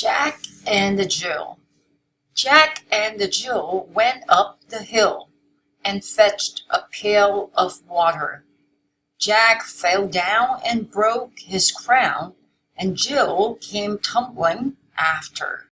Jack and the Jill Jack and the Jill went up the hill And fetched a pail of water. Jack fell down and broke his crown, And Jill came tumbling after.